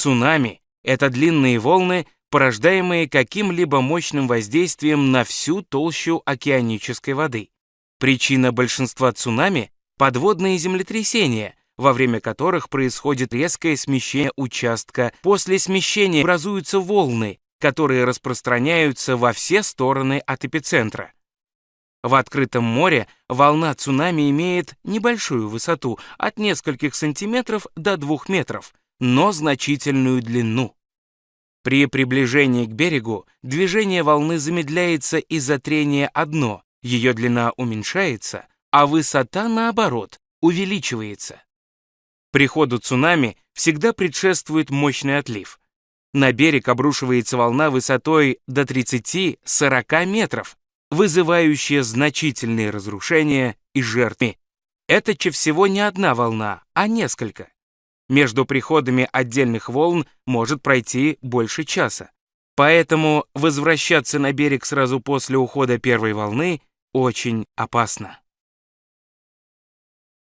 Цунами — это длинные волны, порождаемые каким-либо мощным воздействием на всю толщу океанической воды. Причина большинства цунами — подводные землетрясения, во время которых происходит резкое смещение участка. После смещения образуются волны, которые распространяются во все стороны от эпицентра. В открытом море волна цунами имеет небольшую высоту от нескольких сантиметров до двух метров, но значительную длину. При приближении к берегу движение волны замедляется из-за трения о дно, ее длина уменьшается, а высота, наоборот, увеличивается. Приходу цунами всегда предшествует мощный отлив. На берег обрушивается волна высотой до 30-40 метров, вызывающая значительные разрушения и жертвы. Это чаще всего не одна волна, а несколько. Между приходами отдельных волн может пройти больше часа. Поэтому возвращаться на берег сразу после ухода первой волны очень опасно.